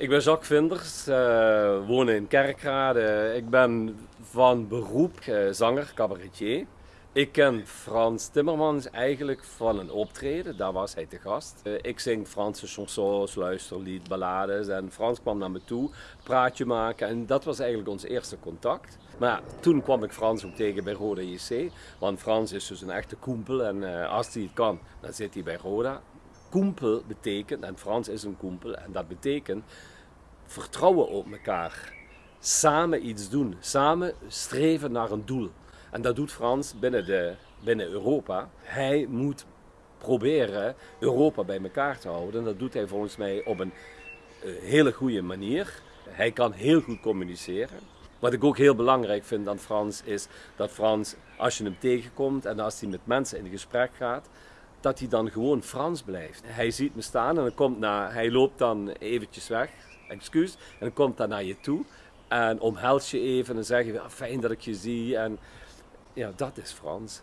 Ik ben Jacques Vinders, uh, woon in Kerkrade. Ik ben van beroep uh, zanger, cabaretier. Ik ken Frans Timmermans eigenlijk van een optreden, daar was hij te gast. Uh, ik zing Franse chansons, luisterlied, ballades en Frans kwam naar me toe, praatje maken en dat was eigenlijk ons eerste contact. Maar toen kwam ik Frans ook tegen bij Roda JC, want Frans is dus een echte koempel en als hij het kan, dan zit hij bij Roda. Koempel betekent, en Frans is een koempel, en dat betekent vertrouwen op elkaar. Samen iets doen, samen streven naar een doel. En dat doet Frans binnen, de, binnen Europa. Hij moet proberen Europa bij elkaar te houden. En dat doet hij volgens mij op een uh, hele goede manier. Hij kan heel goed communiceren. Wat ik ook heel belangrijk vind aan Frans is dat Frans, als je hem tegenkomt en als hij met mensen in gesprek gaat, dat hij dan gewoon Frans blijft. Hij ziet me staan en dan komt na, hij loopt dan eventjes weg, excuus, en dan komt hij naar je toe en omhels je even en zeg je, fijn dat ik je zie. En ja, dat is Frans.